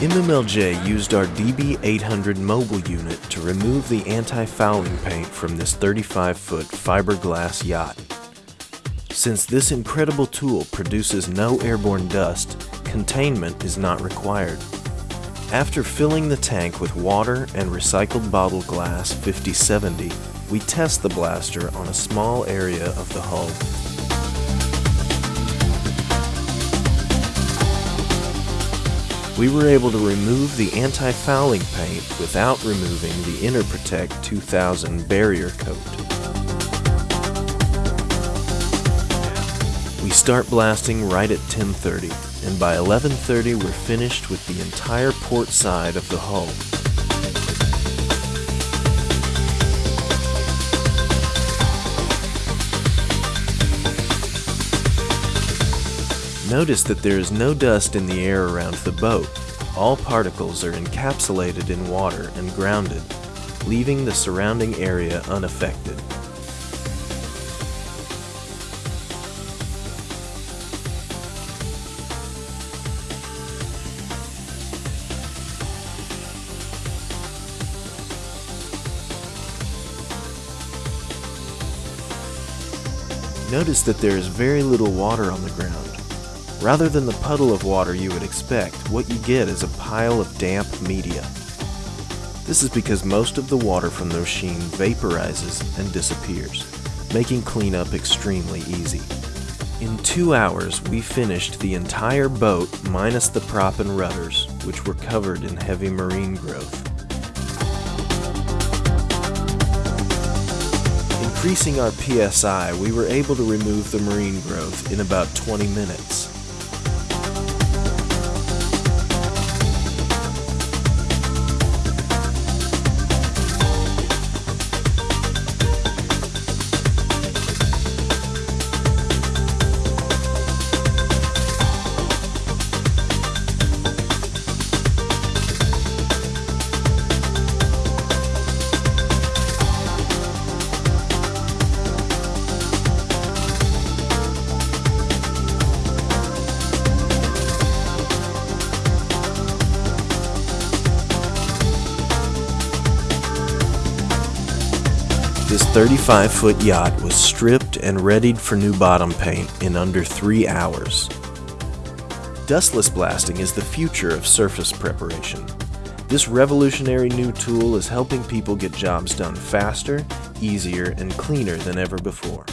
MMLJ used our DB800 mobile unit to remove the anti-fouling paint from this 35-foot fiberglass yacht. Since this incredible tool produces no airborne dust, containment is not required. After filling the tank with water and recycled bottle glass 5070, we test the blaster on a small area of the hull. We were able to remove the anti-fouling paint without removing the Interprotect 2000 barrier coat. We start blasting right at 10.30 and by 11.30 we're finished with the entire port side of the hull. Notice that there is no dust in the air around the boat. All particles are encapsulated in water and grounded, leaving the surrounding area unaffected. Notice that there is very little water on the ground. Rather than the puddle of water you would expect, what you get is a pile of damp media. This is because most of the water from the machine vaporizes and disappears, making cleanup extremely easy. In two hours, we finished the entire boat minus the prop and rudders, which were covered in heavy marine growth. Increasing our PSI, we were able to remove the marine growth in about 20 minutes. This 35 foot yacht was stripped and readied for new bottom paint in under three hours. Dustless blasting is the future of surface preparation. This revolutionary new tool is helping people get jobs done faster, easier, and cleaner than ever before.